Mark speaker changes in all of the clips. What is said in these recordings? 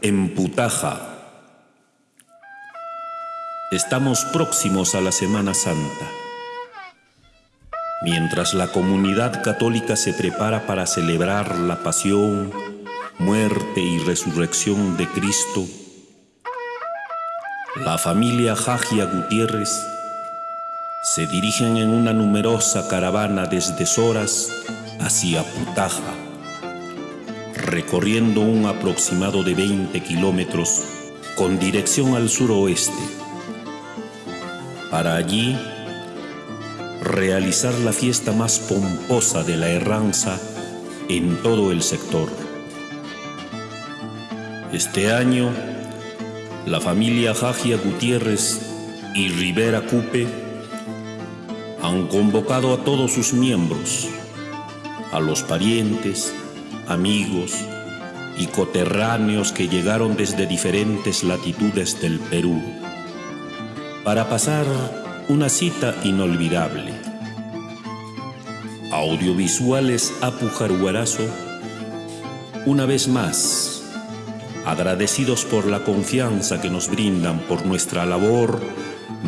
Speaker 1: En Putaja. Estamos próximos a la Semana Santa. Mientras la comunidad católica se prepara para celebrar la pasión, muerte y resurrección de Cristo, la familia Jagia Gutiérrez se dirigen en una numerosa caravana desde Soras hacia Putaja, recorriendo un aproximado de 20 kilómetros con dirección al suroeste, para allí realizar la fiesta más pomposa de la Herranza en todo el sector. Este año, la familia Jagia Gutiérrez y Rivera Cupe han convocado a todos sus miembros, a los parientes, amigos y coterráneos que llegaron desde diferentes latitudes del Perú, para pasar una cita inolvidable. Audiovisuales Apu Jaruarazo, una vez más, agradecidos por la confianza que nos brindan por nuestra labor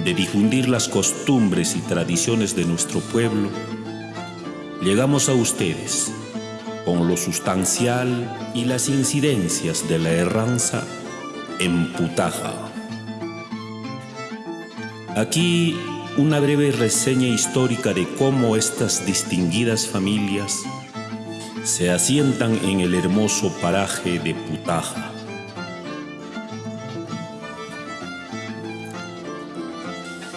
Speaker 1: de difundir las costumbres y tradiciones de nuestro pueblo, llegamos a ustedes con lo sustancial y las incidencias de la erranza en Putaja. Aquí una breve reseña histórica de cómo estas distinguidas familias se asientan en el hermoso paraje de Putaja.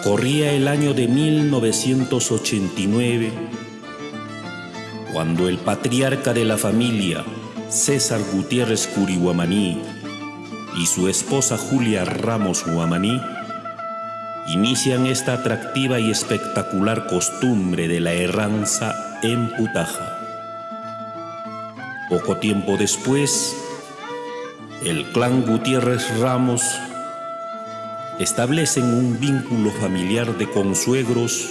Speaker 1: Corría el año de 1989 cuando el patriarca de la familia, César Gutiérrez Curihuamaní, y su esposa Julia Ramos Guamaní inician esta atractiva y espectacular costumbre de la erranza en Putaja. Poco tiempo después, el clan Gutiérrez Ramos establecen un vínculo familiar de consuegros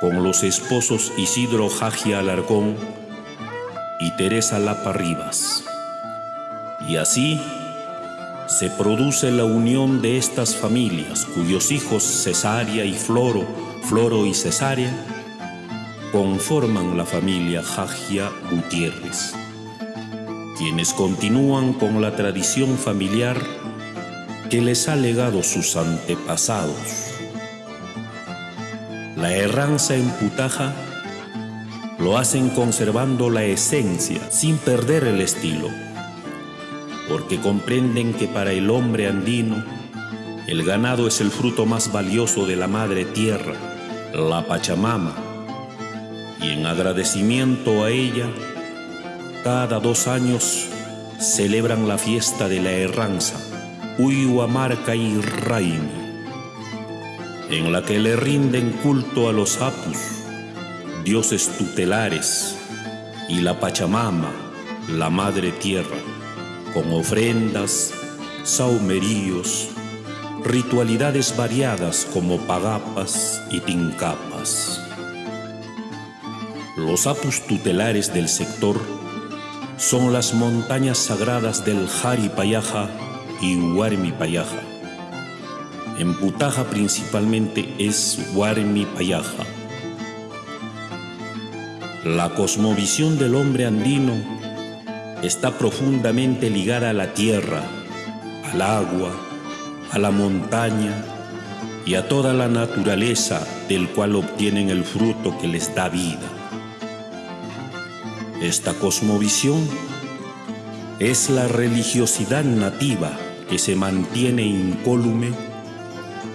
Speaker 1: con los esposos Isidro Jagia Alarcón y Teresa Lapa Rivas. Y así se produce la unión de estas familias, cuyos hijos Cesárea y Floro, Floro y Cesárea, conforman la familia Jagia Gutiérrez, quienes continúan con la tradición familiar que les ha legado sus antepasados. La erranza en Putaja lo hacen conservando la esencia sin perder el estilo, porque comprenden que para el hombre andino el ganado es el fruto más valioso de la madre tierra, la Pachamama, y en agradecimiento a ella, cada dos años celebran la fiesta de la erranza Uyuamarca y Raimi, en la que le rinden culto a los apus, dioses tutelares, y la Pachamama, la Madre Tierra, con ofrendas, saumeríos, ritualidades variadas como pagapas y tincapas. Los apus tutelares del sector son las montañas sagradas del Jaripayaja y Huarmi Payaja. En Putaja principalmente es Huarmi Payaja. La cosmovisión del hombre andino está profundamente ligada a la tierra, al agua, a la montaña y a toda la naturaleza del cual obtienen el fruto que les da vida. Esta cosmovisión es la religiosidad nativa que se mantiene incólume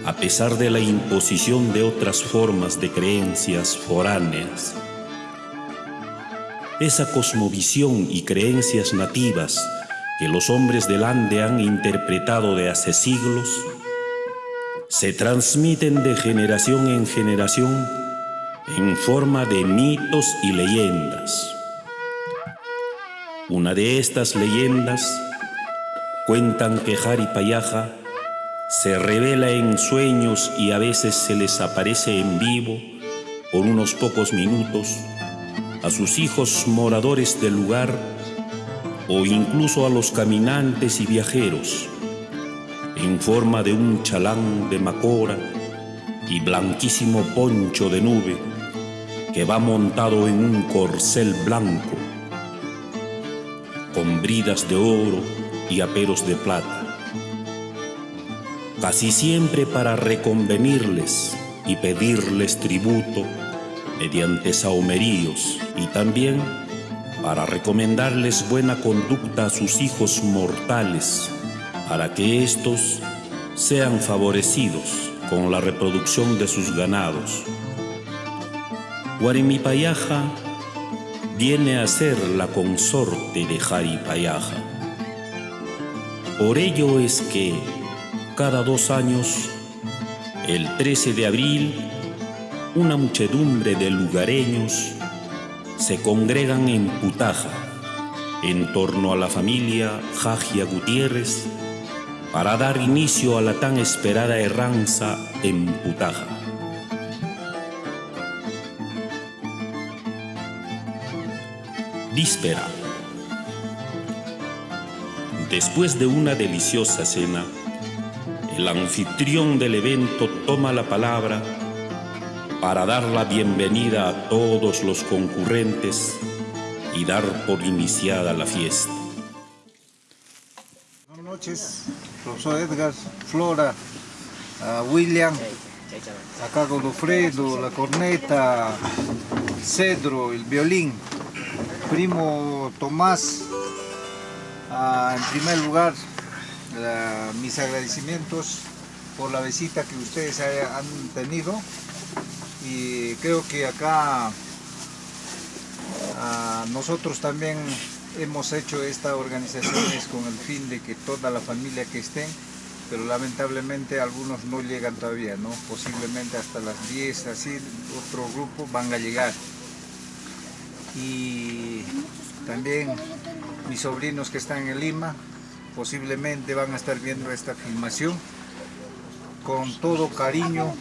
Speaker 1: a pesar de la imposición de otras formas de creencias foráneas. Esa cosmovisión y creencias nativas que los hombres del Ande han interpretado de hace siglos, se transmiten de generación en generación en forma de mitos y leyendas. Una de estas leyendas Cuentan que Payaja se revela en sueños y a veces se les aparece en vivo por unos pocos minutos a sus hijos moradores del lugar o incluso a los caminantes y viajeros en forma de un chalán de macora y blanquísimo poncho de nube que va montado en un corcel blanco con bridas de oro y aperos de plata, casi siempre para reconvenirles y pedirles tributo mediante saumeríos y también para recomendarles buena conducta a sus hijos mortales, para que éstos sean favorecidos con la reproducción de sus ganados. Guarimipayaja viene a ser la consorte de Jaripayaja. Por ello es que cada dos años, el 13 de abril, una muchedumbre de lugareños se congregan en Putaja, en torno a la familia Jagia Gutiérrez, para dar inicio a la tan esperada erranza en Putaja. Víspera. Después de una deliciosa cena, el anfitrión del evento toma la palabra para dar la bienvenida a todos los concurrentes y dar por iniciada la fiesta.
Speaker 2: Buenas noches, profesor Edgar, Flora, William, acá Godofredo, la corneta, Cedro, el violín, primo Tomás, en primer lugar mis agradecimientos por la visita que ustedes han tenido y creo que acá ah, nosotros también hemos hecho estas organizaciones con el fin de que toda la familia que estén, pero lamentablemente algunos no llegan todavía, ¿no? posiblemente hasta las 10, así otro grupo van a llegar. Y también mis sobrinos que están en Lima, posiblemente van a estar viendo esta filmación con todo cariño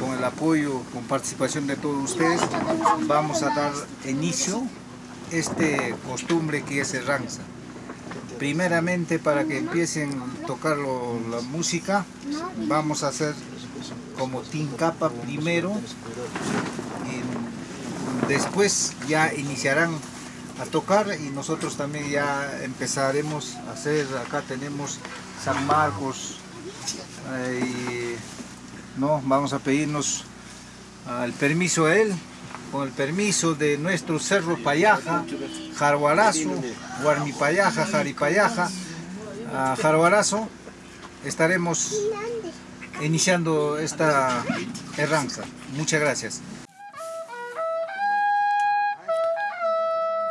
Speaker 2: con el apoyo, con participación de todos ustedes, vamos a dar inicio a este costumbre que es el ranza. Primeramente, para que empiecen a tocar la música, vamos a hacer como tincapa primero, y después ya iniciarán a tocar y nosotros también ya empezaremos a hacer, acá tenemos San Marcos, eh, no, vamos a pedirnos el permiso a él, con el permiso de nuestro Cerro Payaja, Jaruarazo, Guarmipayaja, Jaripayaja, Jaruarazo, estaremos iniciando esta herranza. Muchas gracias.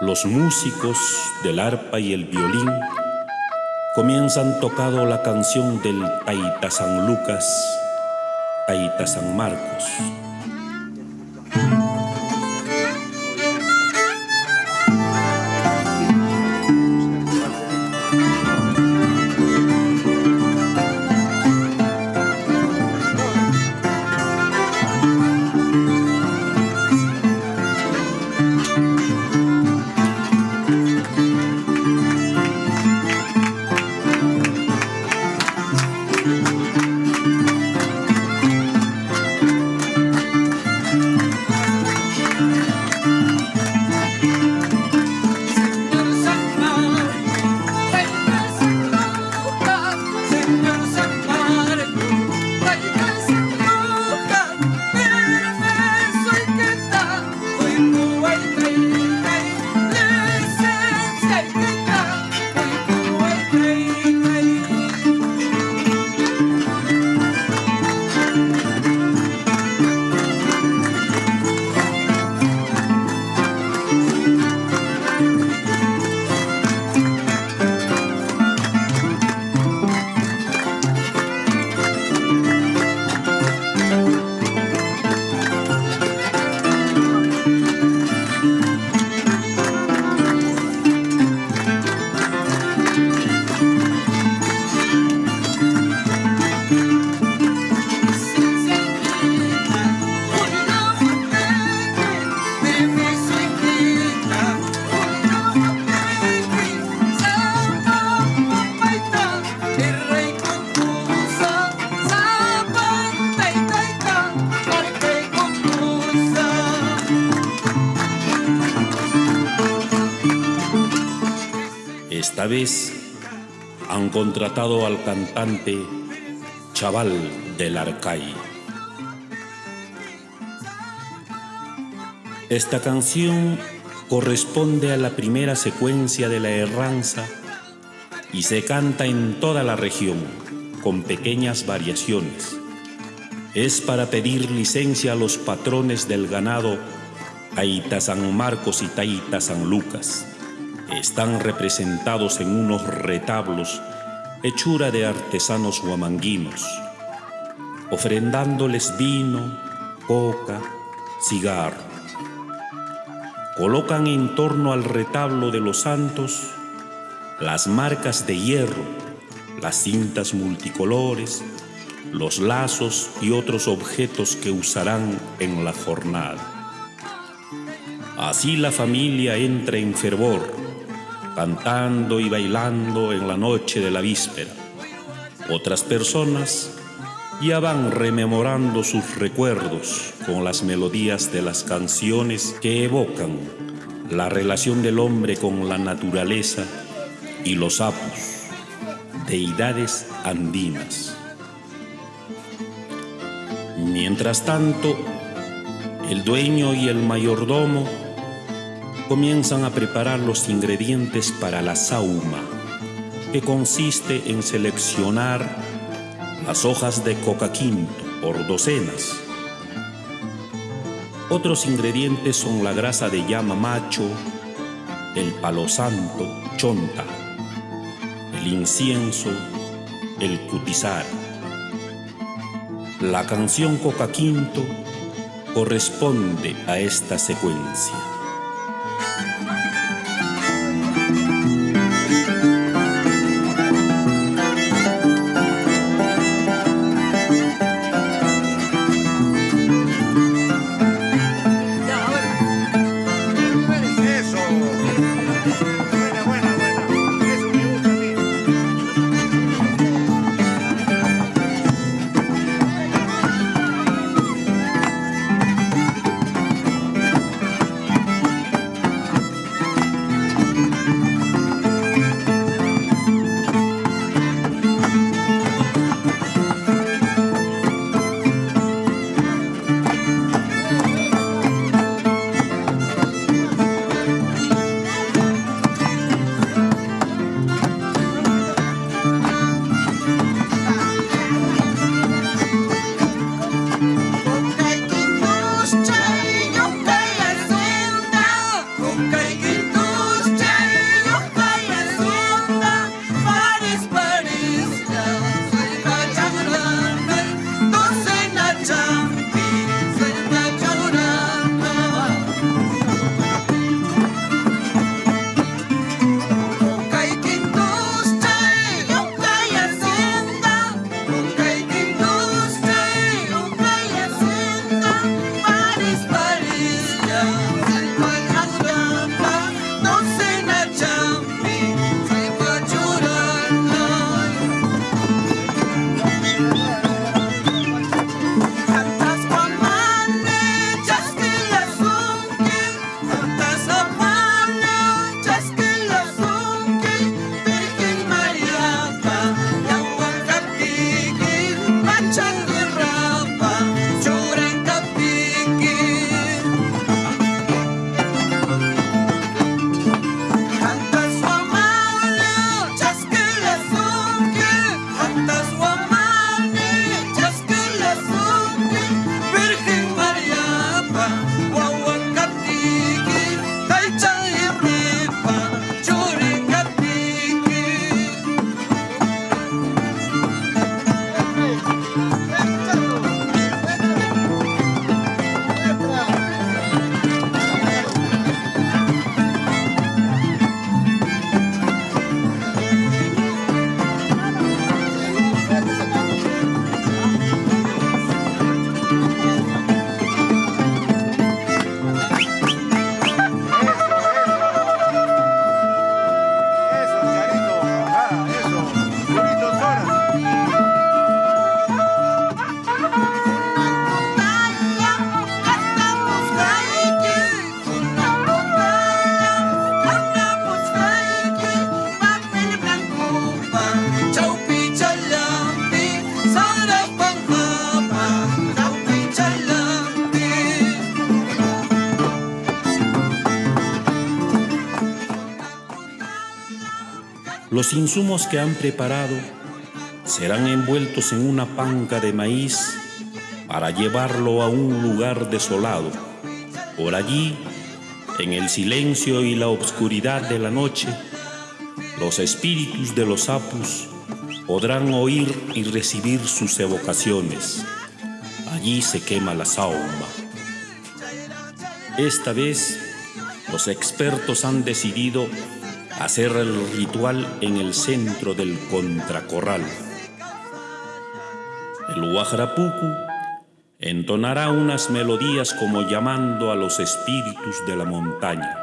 Speaker 1: Los músicos del arpa y el violín comienzan tocando la canción del Taita San Lucas Taita San Marcos. Al cantante Chaval del Arcay. Esta canción corresponde a la primera secuencia de la Herranza y se canta en toda la región con pequeñas variaciones. Es para pedir licencia a los patrones del ganado Taita San Marcos y Taita San Lucas. Están representados en unos retablos hechura de artesanos huamanguinos, ofrendándoles vino, coca, cigarro colocan en torno al retablo de los santos las marcas de hierro, las cintas multicolores, los lazos y otros objetos que usarán en la jornada. Así la familia entra en fervor, cantando y bailando en la noche de la víspera. Otras personas ya van rememorando sus recuerdos con las melodías de las canciones que evocan la relación del hombre con la naturaleza y los apus, deidades andinas. Mientras tanto, el dueño y el mayordomo comienzan a preparar los ingredientes para la sauma, que consiste en seleccionar las hojas de coca quinto por docenas. Otros ingredientes son la grasa de llama macho, el palo santo, chonta, el incienso, el cutizar. La canción coca quinto corresponde a esta secuencia. Los insumos que han preparado serán envueltos en una panca de maíz para llevarlo a un lugar desolado. Por allí, en el silencio y la obscuridad de la noche, los espíritus de los apus podrán oír y recibir sus evocaciones. Allí se quema la sauma. Esta vez, los expertos han decidido hacer el ritual en el centro del contracorral. El Huajrapucu entonará unas melodías como llamando a los espíritus de la montaña.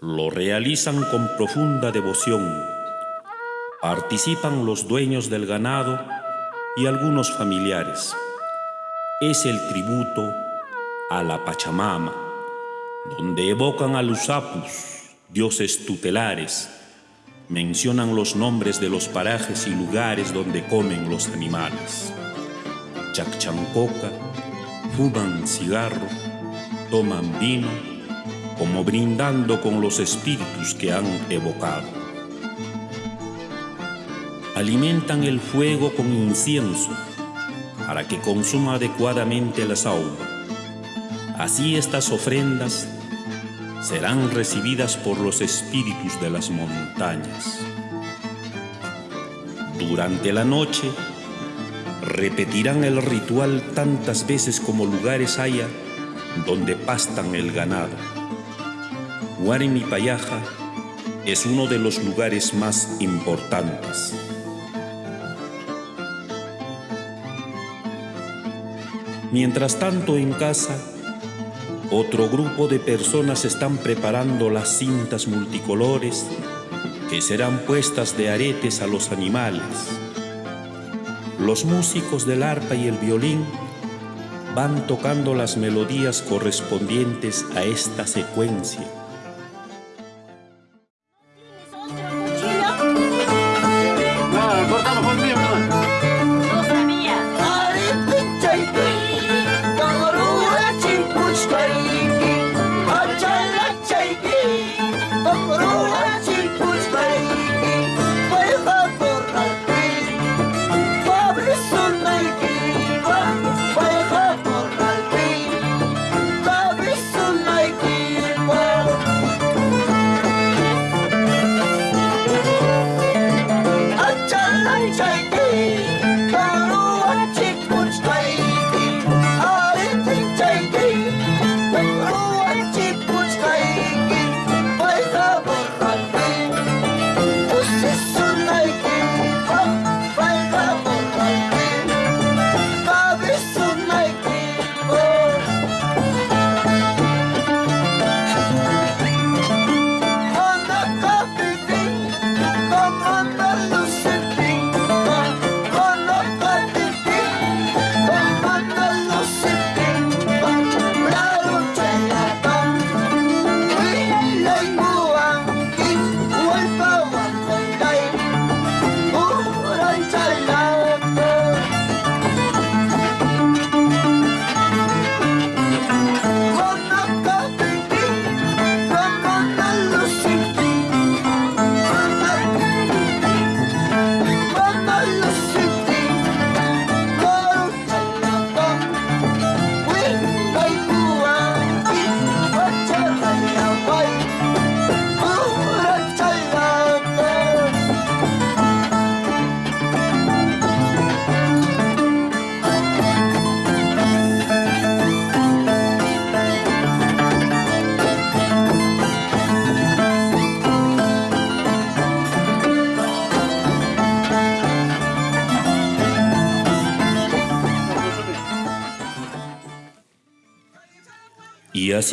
Speaker 1: Lo realizan con profunda devoción. Participan los dueños del ganado y algunos familiares. Es el tributo a la Pachamama, donde evocan a los apus, dioses tutelares, mencionan los nombres de los parajes y lugares donde comen los animales. Chachancoca, fuman cigarro, toman vino, como brindando con los espíritus que han evocado. Alimentan el fuego con incienso para que consuma adecuadamente la saúma. Así estas ofrendas serán recibidas por los espíritus de las montañas. Durante la noche repetirán el ritual tantas veces como lugares haya donde pastan el ganado. Huarimi Payaja es uno de los lugares más importantes. Mientras tanto en casa, otro grupo de personas están preparando las cintas multicolores que serán puestas de aretes a los animales. Los músicos del arpa y el violín van tocando las melodías correspondientes a esta secuencia.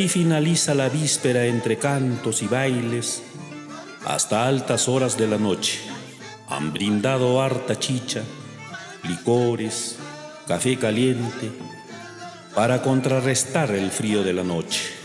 Speaker 1: Finaliza la víspera entre cantos y bailes hasta altas horas de la noche. Han brindado harta chicha, licores, café caliente, para contrarrestar el frío de la noche.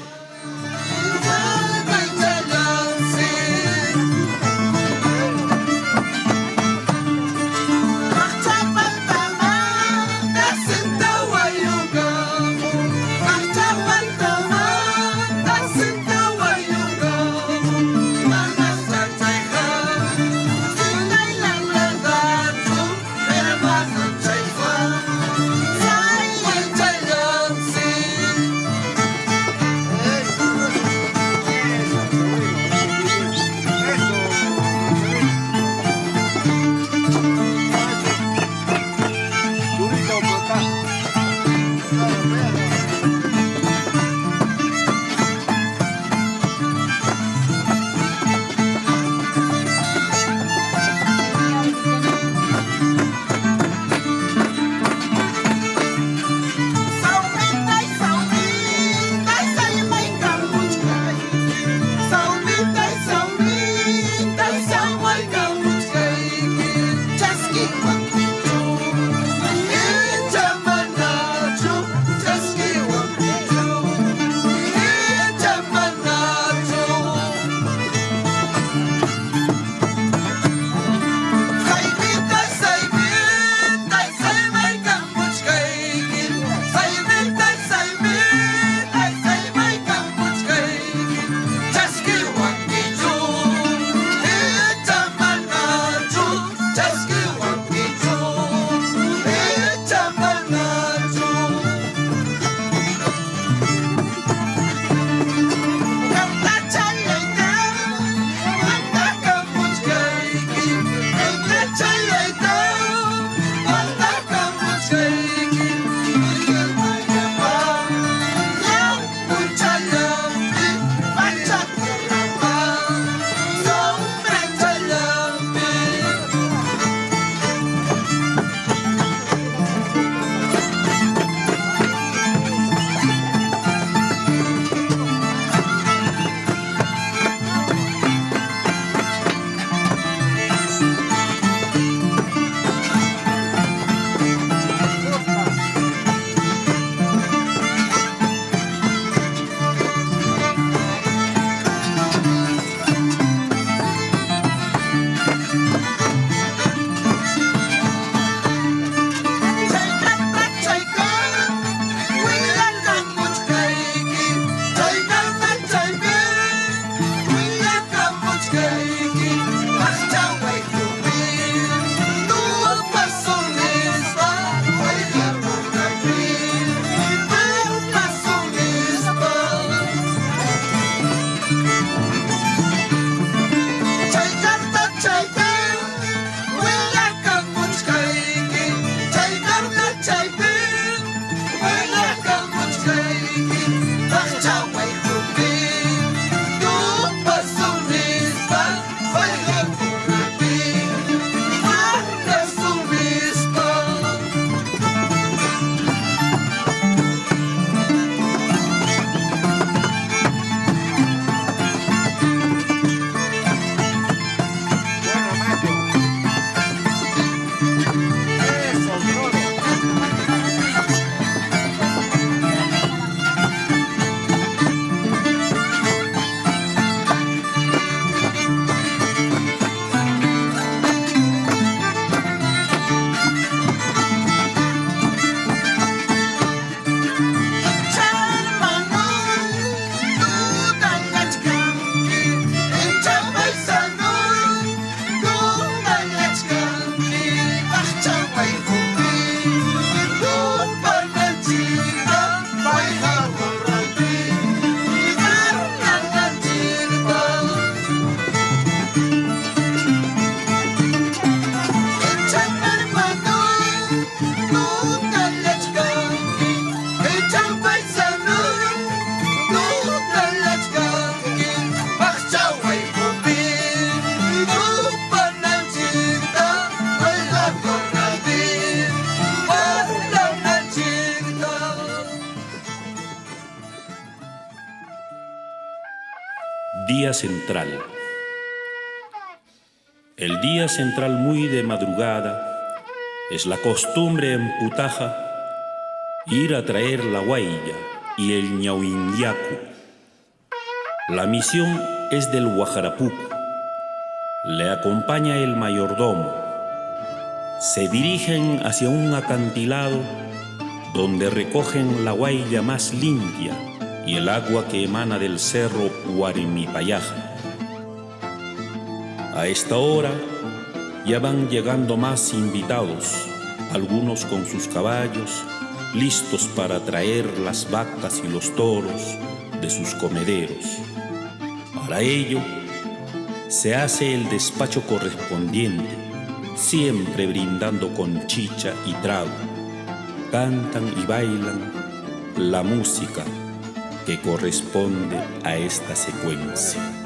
Speaker 1: how El día central muy de madrugada es la costumbre en Putaja ir a traer la guaya y el ñauindiacu. La misión es del Guajarapuco. Le acompaña el mayordomo. Se dirigen hacia un acantilado donde recogen la guaya más limpia y el agua que emana del cerro Huarimipayaja. A esta hora ya van llegando más invitados, algunos con sus caballos, listos para traer las vacas y los toros de sus comederos. Para ello, se hace el despacho correspondiente, siempre brindando con chicha y trago. Cantan y bailan la música que corresponde a esta secuencia.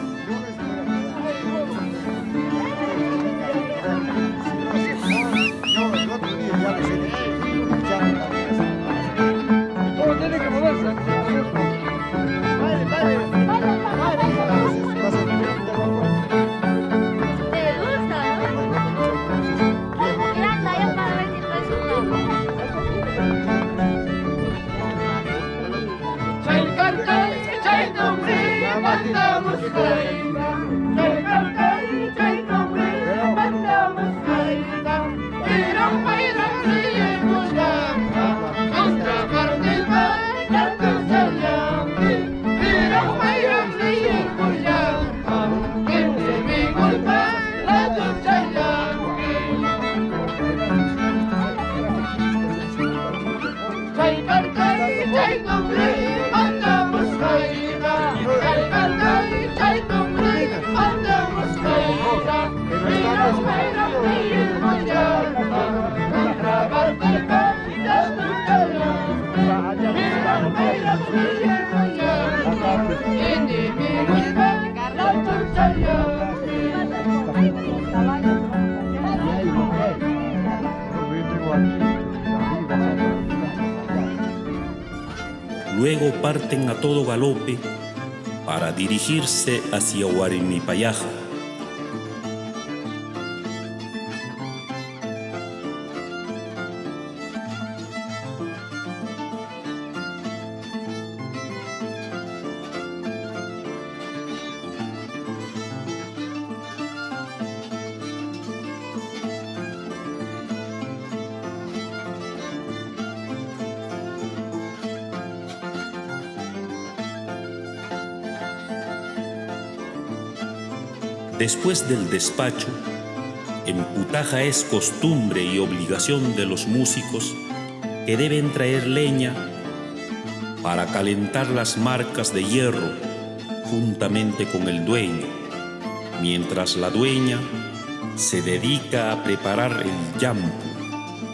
Speaker 1: Dirigirse hacia Huarimipayaja. Después del despacho, en Putaja es costumbre y obligación de los músicos que deben traer leña para calentar las marcas de hierro juntamente con el dueño, mientras la dueña se dedica a preparar el yampu,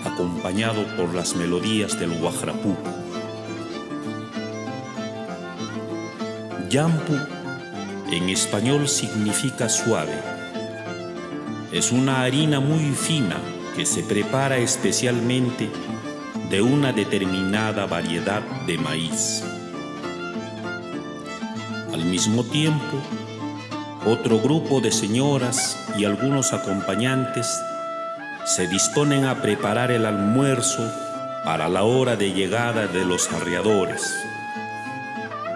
Speaker 1: acompañado por las melodías del guajrapuco. Yampu en español significa suave. Es una harina muy fina que se prepara especialmente de una determinada variedad de maíz. Al mismo tiempo, otro grupo de señoras y algunos acompañantes se disponen a preparar el almuerzo para la hora de llegada de los arreadores.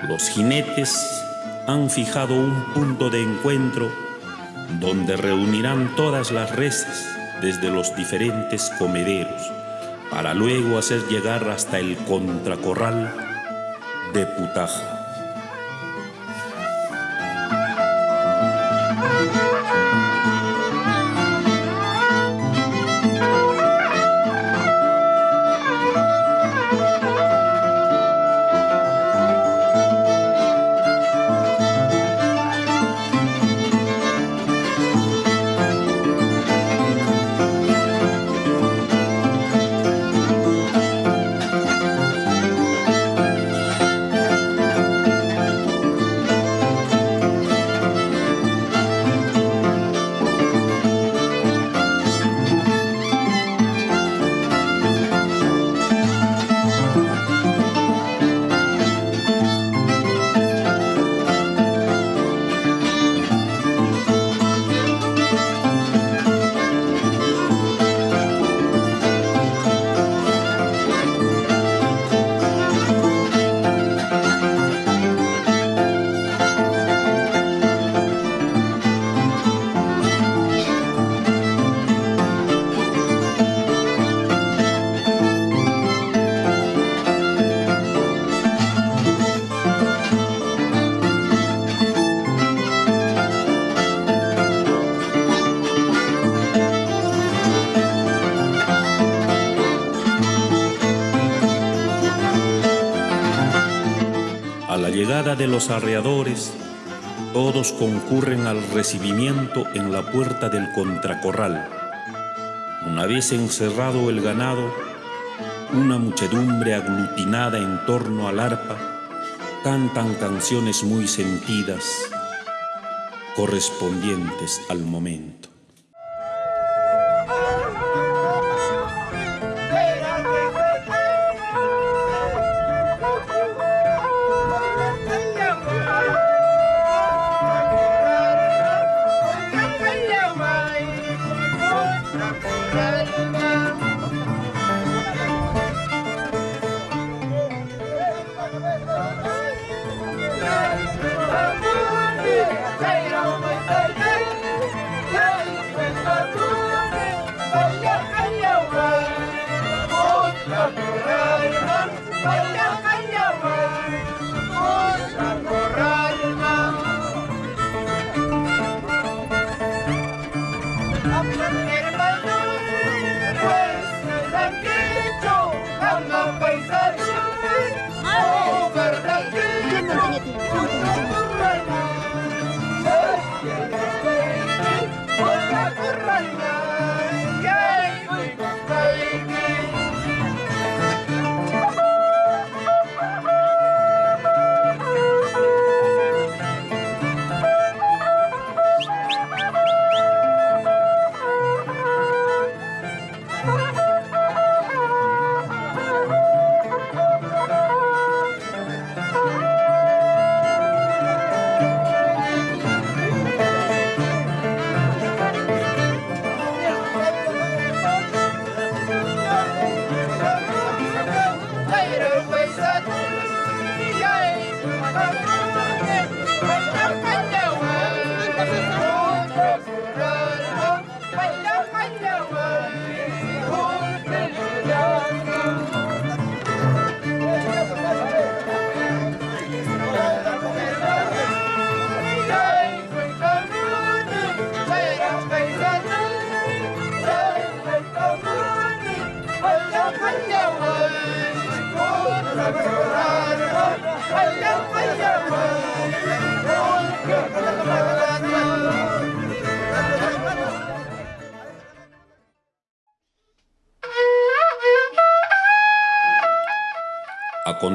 Speaker 1: Los jinetes han fijado un punto de encuentro donde reunirán todas las reses desde los diferentes comederos para luego hacer llegar hasta el contracorral de Putaja. Todos concurren al recibimiento en la puerta del contracorral. Una vez encerrado el ganado, una muchedumbre aglutinada en torno al arpa cantan canciones muy sentidas, correspondientes al momento.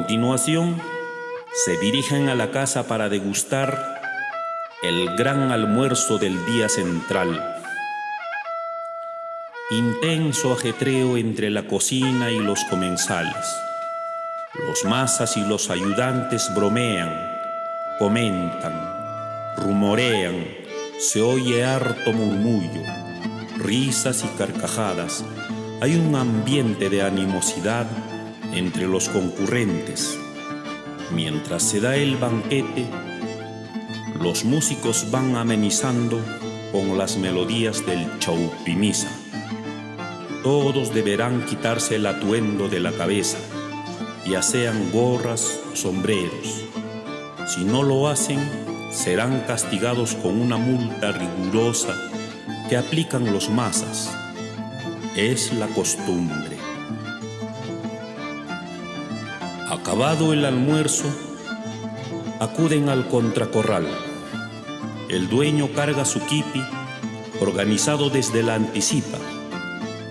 Speaker 1: Continuación, se dirigen a la casa para degustar el gran almuerzo del día central. Intenso ajetreo entre la cocina y los comensales. Los masas y los ayudantes bromean, comentan, rumorean, se oye harto murmullo, risas y carcajadas. Hay un ambiente de animosidad entre los concurrentes. Mientras se da el banquete, los músicos van amenizando con las melodías del chaupimisa. Todos deberán quitarse el atuendo de la cabeza, ya sean gorras o sombreros. Si no lo hacen, serán castigados con una multa rigurosa que aplican los masas. Es la costumbre. Acabado el almuerzo, acuden al contracorral. El dueño carga su kipi, organizado desde la anticipa.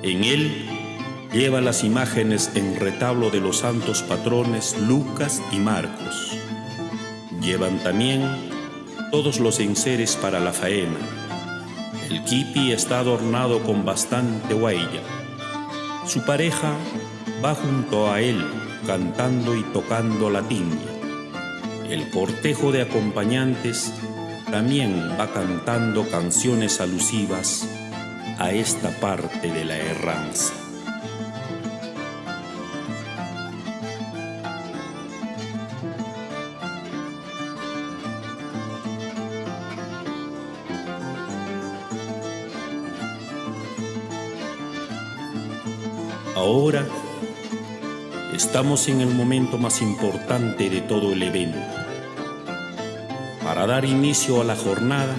Speaker 1: En él lleva las imágenes en retablo de los santos patrones Lucas y Marcos. Llevan también todos los enseres para la faena. El kipi está adornado con bastante huella. Su pareja va junto a él cantando y tocando la tiña. El cortejo de acompañantes también va cantando canciones alusivas a esta parte de la erranza. Ahora estamos en el momento más importante de todo el evento. Para dar inicio a la jornada,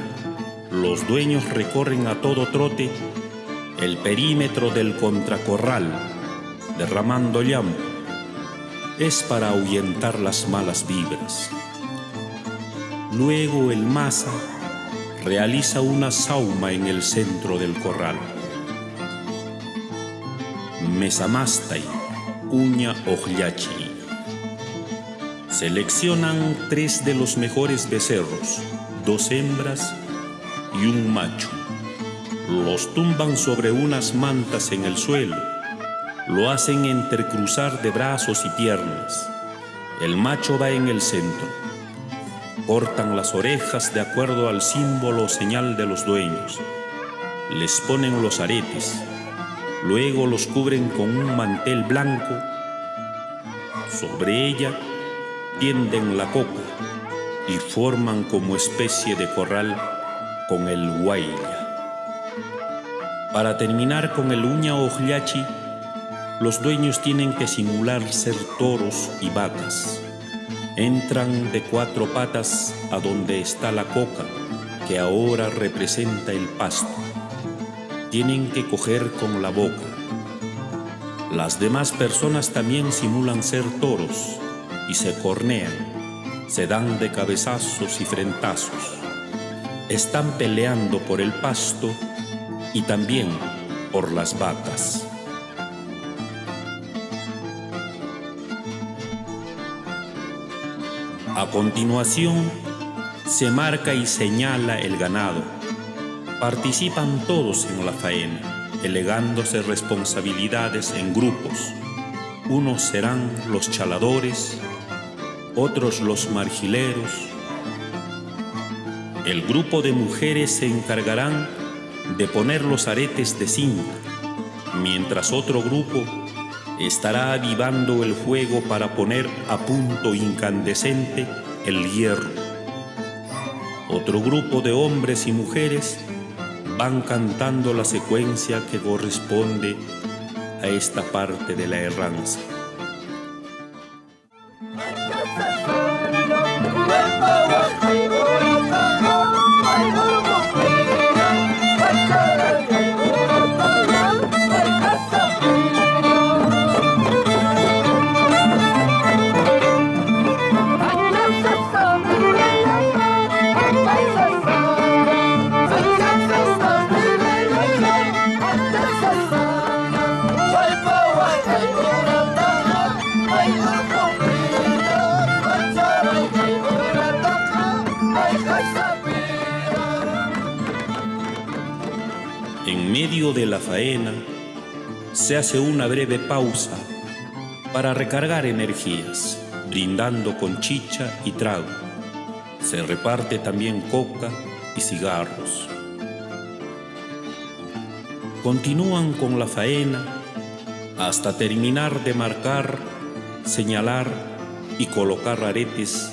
Speaker 1: los dueños recorren a todo trote el perímetro del contracorral, derramando llanto. Es para ahuyentar las malas vibras. Luego el masa realiza una sauma en el centro del corral. Mesamastai, uña ojyachi. Seleccionan tres de los mejores becerros, dos hembras y un macho. Los tumban sobre unas mantas en el suelo. Lo hacen entrecruzar de brazos y piernas. El macho va en el centro. Cortan las orejas de acuerdo al símbolo o señal de los dueños. Les ponen los aretes. Luego los cubren con un mantel blanco. Sobre ella tienden la coca y forman como especie de corral con el huayla. Para terminar con el uña ojlachi, los dueños tienen que simular ser toros y vacas. Entran de cuatro patas a donde está la coca, que ahora representa el pasto. Tienen que coger con la boca. Las demás personas también simulan ser toros y se cornean, se dan de cabezazos y frentazos. Están peleando por el pasto y también por las vacas. A continuación, se marca y señala el ganado. Participan todos en la faena, delegándose responsabilidades en grupos. Unos serán los chaladores, otros los margileros. El grupo de mujeres se encargarán de poner los aretes de cinta, mientras otro grupo estará avivando el fuego para poner a punto incandescente el hierro. Otro grupo de hombres y mujeres van cantando la secuencia que corresponde a esta parte de la erranza. En medio de la faena se hace una breve pausa para recargar energías, brindando con chicha y trago. Se reparte también coca y cigarros. Continúan con la faena hasta terminar de marcar, señalar y colocar aretes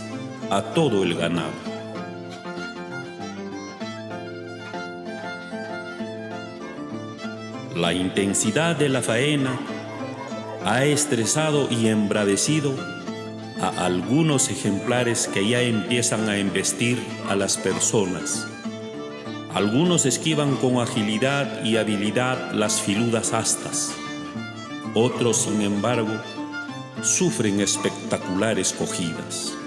Speaker 1: a todo el ganado. La intensidad de la faena ha estresado y embradecido a algunos ejemplares que ya empiezan a embestir a las personas. Algunos esquivan con agilidad y habilidad las filudas astas. Otros, sin embargo, sufren espectaculares cogidas.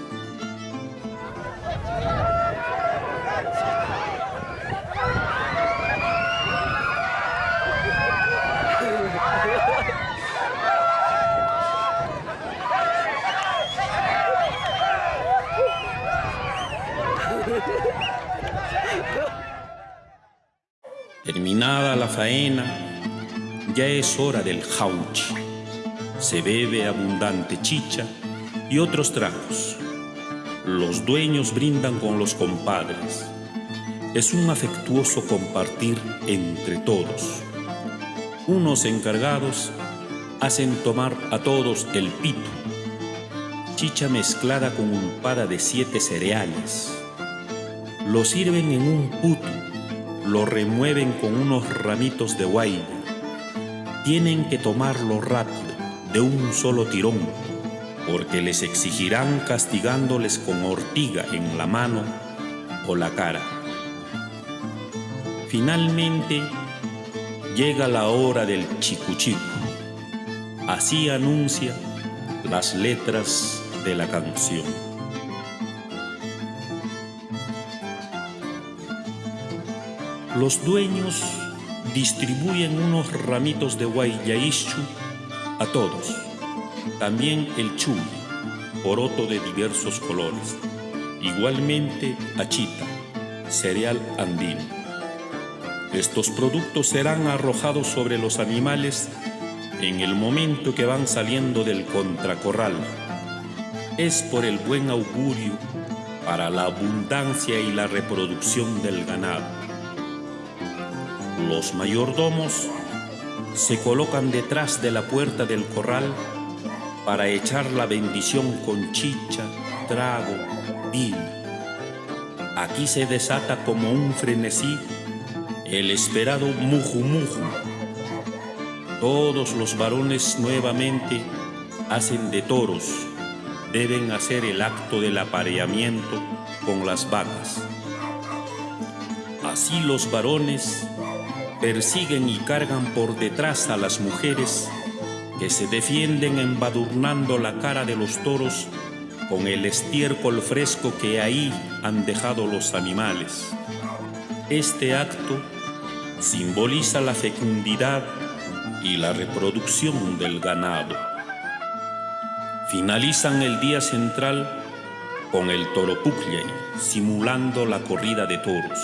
Speaker 1: Faena, ya es hora del jauchi. Se bebe abundante chicha y otros tragos. Los dueños brindan con los compadres. Es un afectuoso compartir entre todos. Unos encargados hacen tomar a todos el pito, chicha mezclada con ulpada de siete cereales. Lo sirven en un puto lo remueven con unos ramitos de guayna. Tienen que tomarlo rápido, de un solo tirón, porque les exigirán castigándoles con ortiga en la mano o la cara. Finalmente, llega la hora del chicuchico. Así anuncia las letras de la canción. Los dueños distribuyen unos ramitos de guayaischu a todos, también el chuy, poroto de diversos colores, igualmente achita, cereal andino. Estos productos serán arrojados sobre los animales en el momento que van saliendo del contracorral. Es por el buen augurio para la abundancia y la reproducción del ganado. Los mayordomos se colocan detrás de la puerta del corral para echar la bendición con chicha, trago, vino. Aquí se desata como un frenesí el esperado muju muju. Todos los varones nuevamente hacen de toros, deben hacer el acto del apareamiento con las vacas. Así los varones persiguen y cargan por detrás a las mujeres que se defienden embadurnando la cara de los toros con el estiércol fresco que ahí han dejado los animales. Este acto simboliza la fecundidad y la reproducción del ganado. Finalizan el día central con el toropucley, simulando la corrida de toros.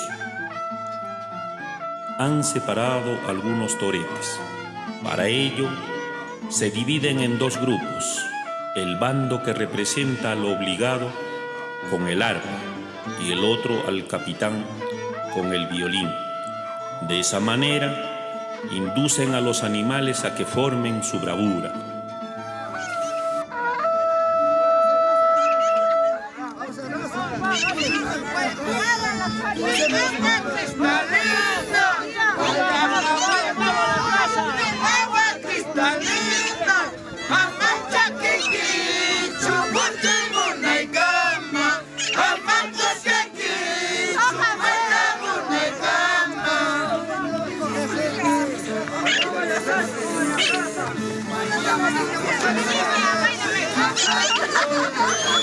Speaker 1: Han separado algunos toretes. Para ello, se dividen en dos grupos, el bando que representa al obligado con el arpa y el otro al capitán con el violín. De esa manera, inducen a los animales a que formen su bravura.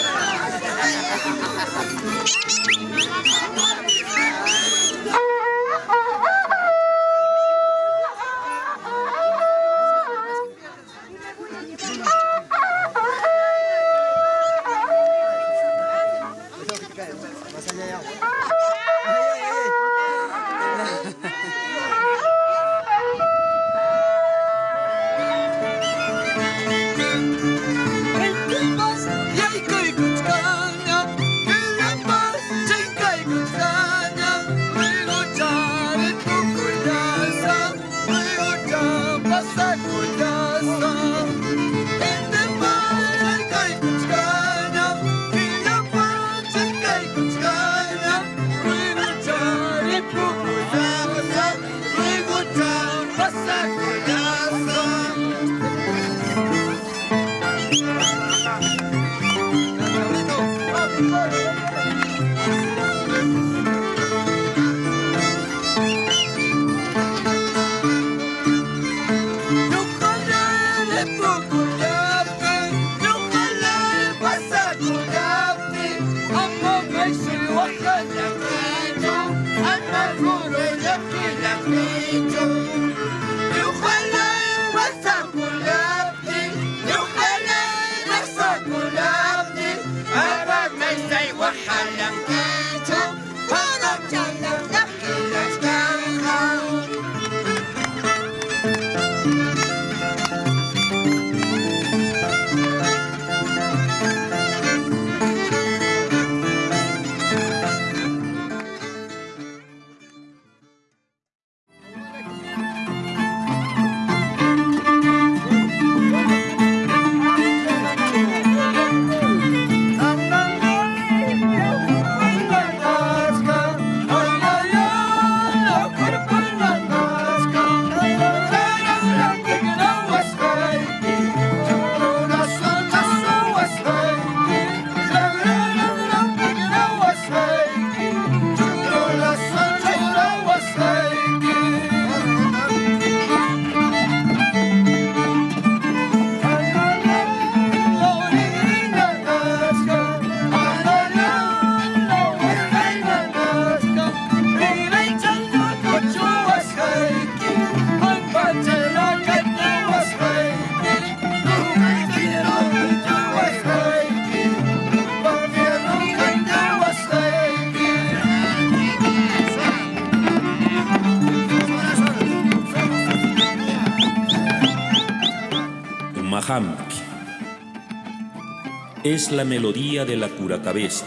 Speaker 1: Es la melodía de la curacabeza.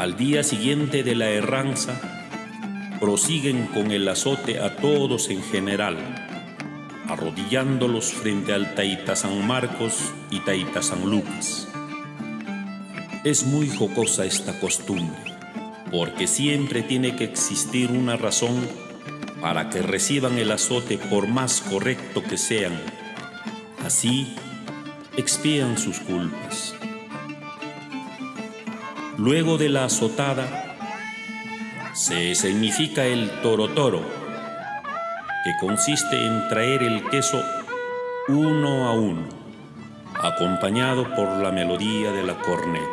Speaker 1: Al día siguiente de la erranza, prosiguen con el azote a todos en general, arrodillándolos frente al Taita San Marcos y Taita San Lucas. Es muy jocosa esta costumbre, porque siempre tiene que existir una razón para que reciban el azote por más correcto que sean. Así, expían sus culpas. Luego de la azotada, se significa el toro toro, que consiste en traer el queso uno a uno, acompañado por la melodía de la corneta.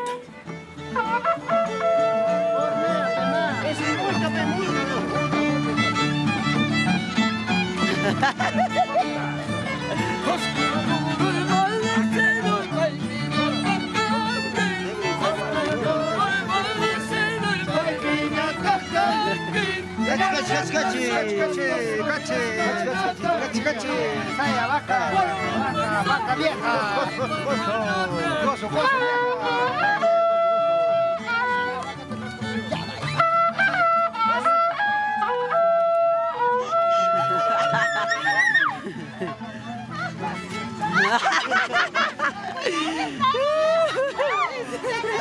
Speaker 3: Gachi, gachi, gachi, gachi, gachi, gachi, saya vaca, vaca, vaca vieja, gozo, gozo, gozo vieja.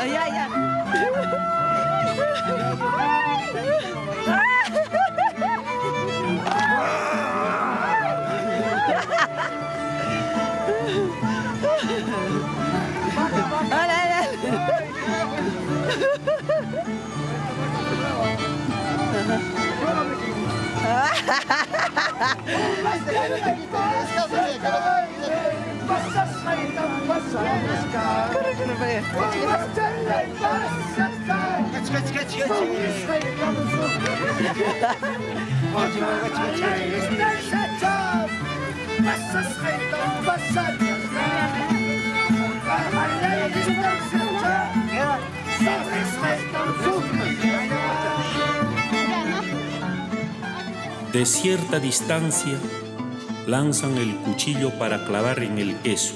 Speaker 4: Ay, ay, ay.
Speaker 3: Yeah.
Speaker 1: De cierta distancia, lanzan el cuchillo para clavar en el queso.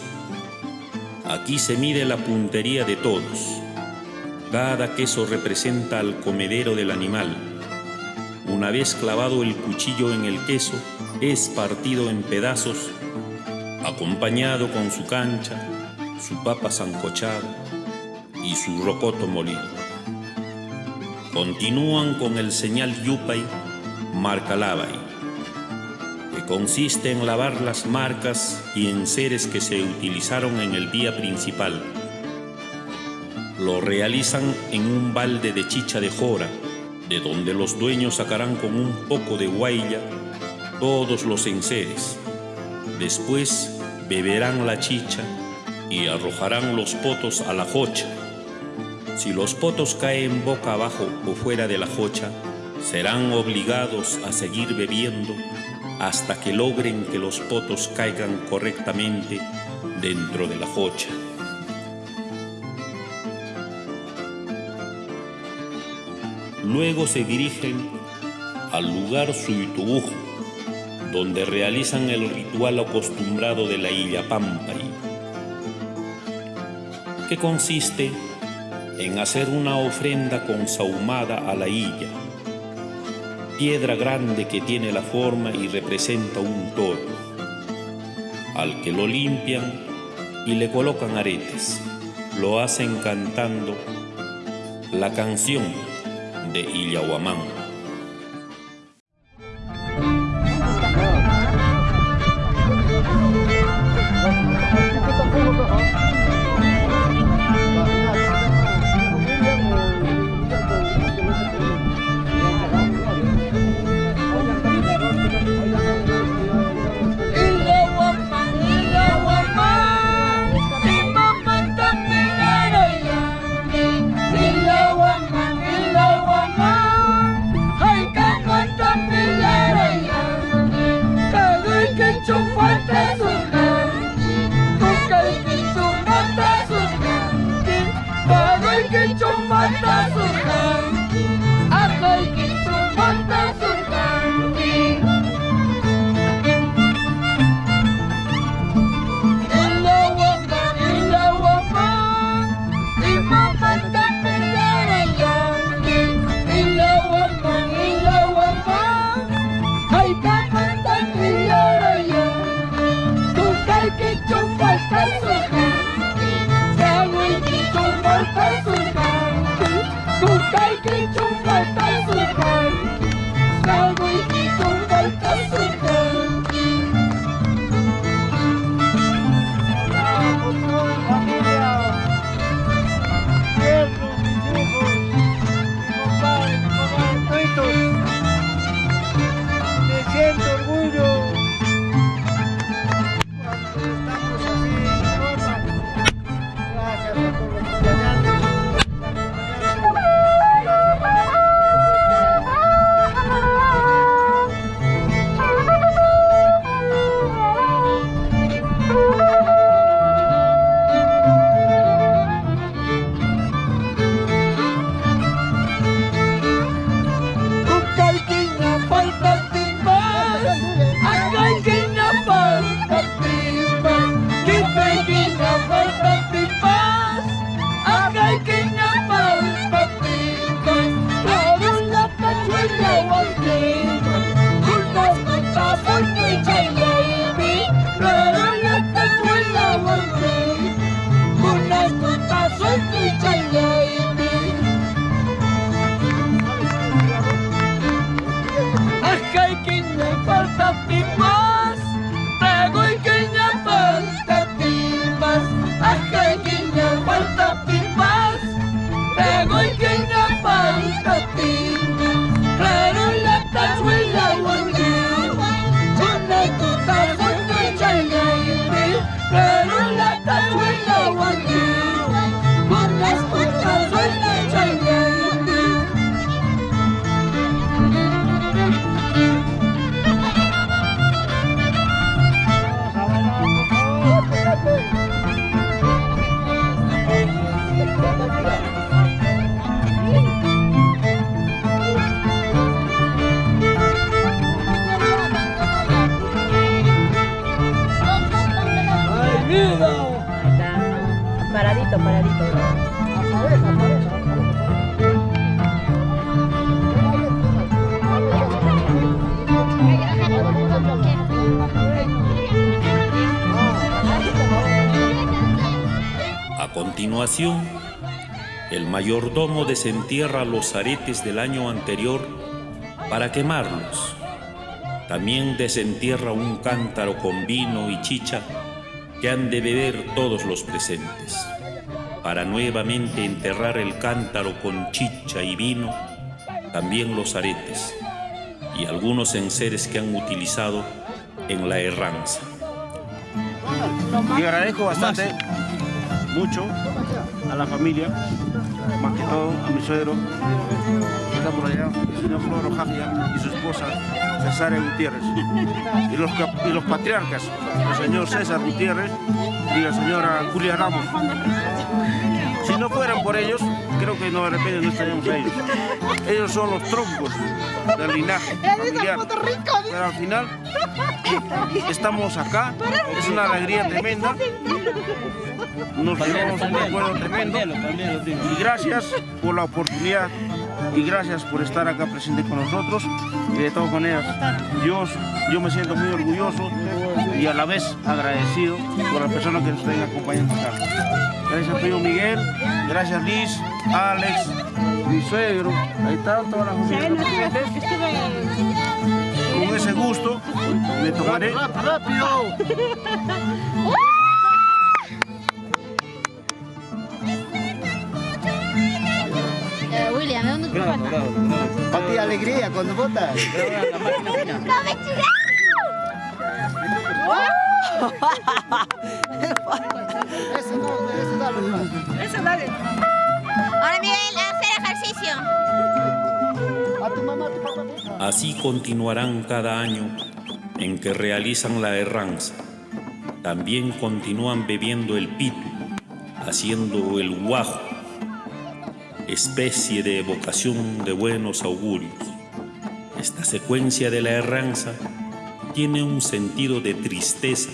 Speaker 1: Aquí se mide la puntería de todos. Cada queso representa al comedero del animal. Una vez clavado el cuchillo en el queso, es partido en pedazos, acompañado con su cancha, su papa sancochada y su rocoto molido. Continúan con el señal Yupay, marca Lavay, que consiste en lavar las marcas y enseres que se utilizaron en el día principal. Lo realizan en un balde de chicha de jora, de donde los dueños sacarán con un poco de guailla todos los enseres. Después beberán la chicha y arrojarán los potos a la jocha. Si los potos caen boca abajo o fuera de la jocha, serán obligados a seguir bebiendo hasta que logren que los potos caigan correctamente dentro de la jocha. Luego se dirigen al lugar Suitubujo, donde realizan el ritual acostumbrado de la Illa Pampay, que consiste en hacer una ofrenda consahumada a la Illa, piedra grande que tiene la forma y representa un toro, al que lo limpian y le colocan aretes. Lo hacen cantando la canción de Illahuamán. A continuación, el mayordomo desentierra los aretes del año anterior para quemarlos. También desentierra un cántaro con vino y chicha que han de beber todos los presentes, para nuevamente enterrar el cántaro con chicha y vino, también los aretes y algunos enseres que han utilizado en la herranza.
Speaker 5: Y agradezco bastante, mucho, a la familia, más que todo a mi suegro, que está por allá, el señor Floro Jafia y su esposa, Cesárea Gutiérrez. Y los, y los patriarcas, el señor César Gutiérrez y la señora Julia Ramos. Si no fueran por ellos, creo que no, de repente no estaríamos ellos. Ellos son los troncos del linaje familiar. Pero al final estamos acá, es una alegría tremenda. Nos llevamos un recuerdo tremendo. Y gracias por la oportunidad y gracias por estar acá presente con nosotros. Y de todas maneras, yo, yo me siento muy orgulloso y a la vez agradecido por las personas que nos estén acompañando acá. Gracias primo Miguel, gracias Liz, Alex, mi suegro, ahí están todas las presentes. Con ese gusto me tomaré
Speaker 3: ¡Rápido!
Speaker 6: Eh, William, ¿de dónde te falta?
Speaker 3: Para ti alegría cuando votas. Ese no, ese dale.
Speaker 6: Ahora Miguel, a hacer ejercicio.
Speaker 3: A tu mamá, a tu papá.
Speaker 1: Así continuarán cada año en que realizan la herranza. También continúan bebiendo el pitu, haciendo el guajo, especie de evocación de buenos augurios. Esta secuencia de la herranza tiene un sentido de tristeza,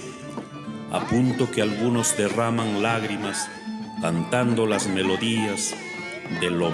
Speaker 1: a punto que algunos derraman lágrimas cantando las melodías de lo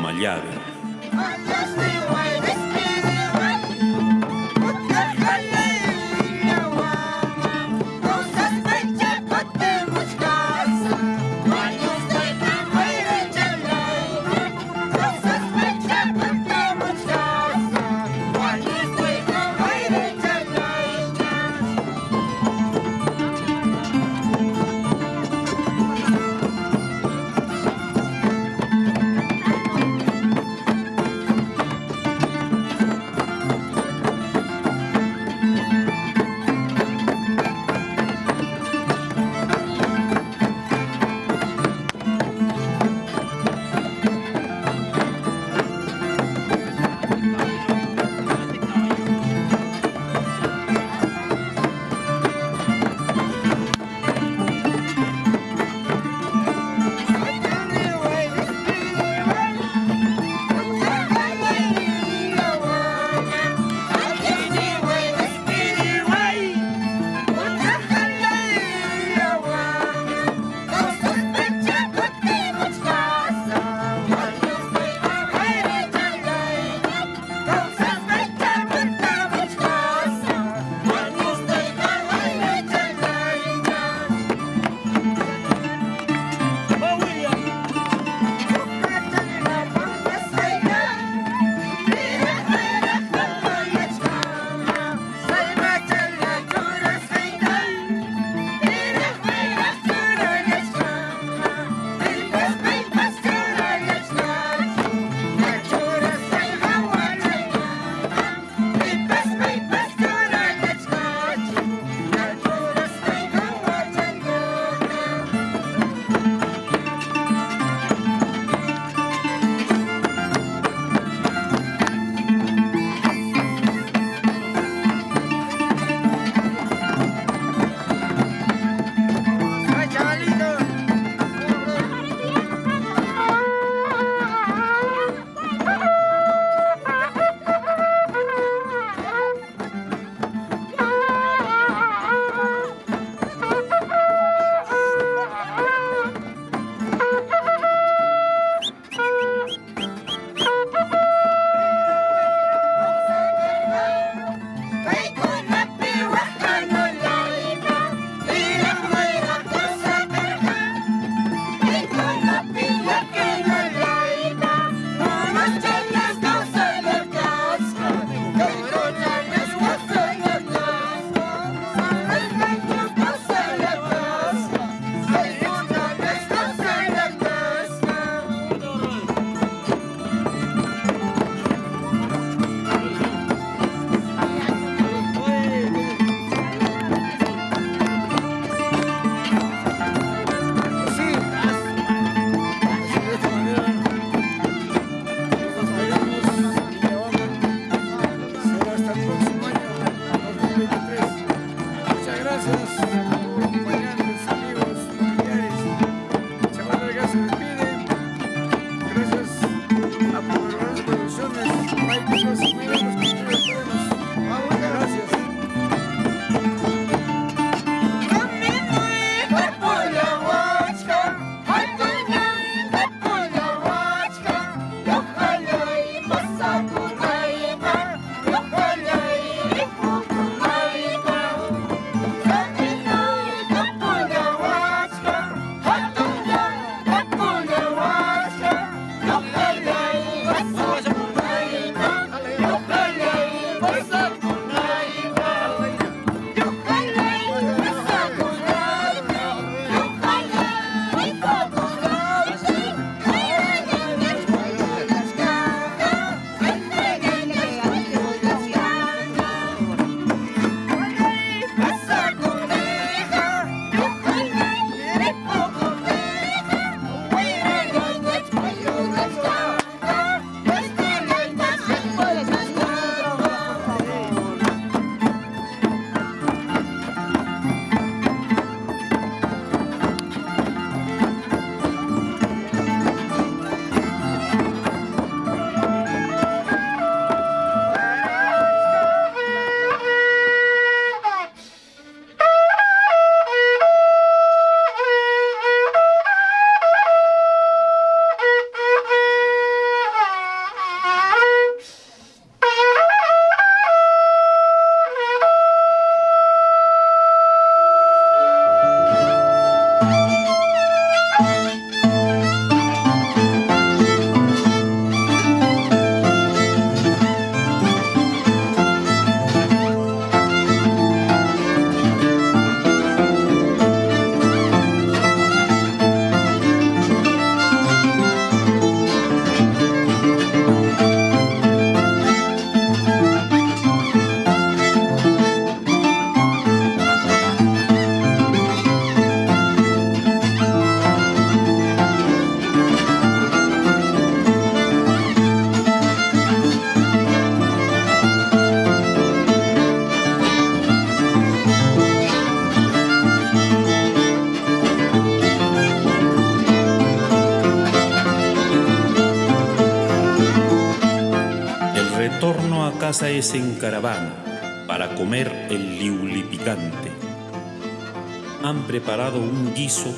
Speaker 1: es en caravana para comer el liuli picante. Han preparado un guiso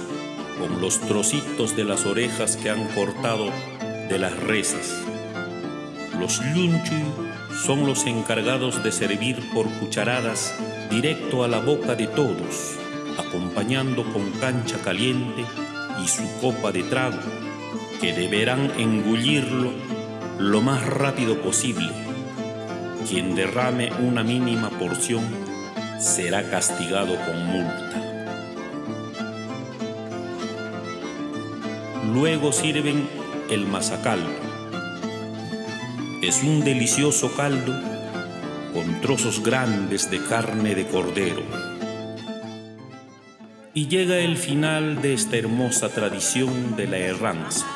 Speaker 1: con los trocitos de las orejas que han cortado de las reses. Los lunchu son los encargados de servir por cucharadas directo a la boca de todos, acompañando con cancha caliente y su copa de trago, que deberán engullirlo lo más rápido posible quien derrame una mínima porción será castigado con multa. Luego sirven el mazacaldo. Es un delicioso caldo con trozos grandes de carne de cordero. Y llega el final de esta hermosa tradición de la erranza.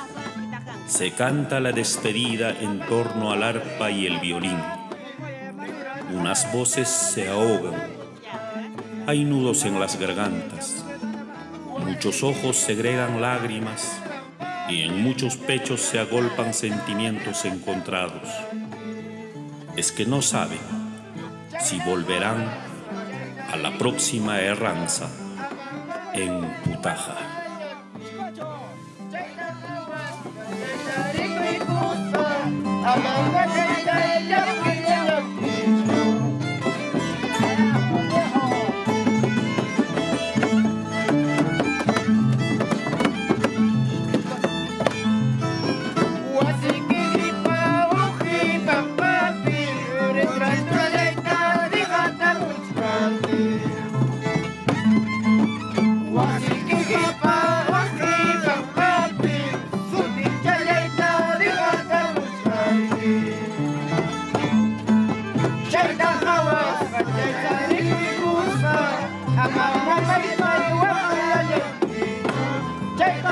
Speaker 1: Se canta la despedida en torno al arpa y el violín unas voces se ahogan, hay nudos en las gargantas, muchos ojos segregan lágrimas y en muchos pechos se agolpan sentimientos encontrados. Es que no saben si volverán a la próxima erranza en Putaja.
Speaker 4: شرد الخواص فجيتني بكوسة أمامنا بيطر وعلى جنبي جيت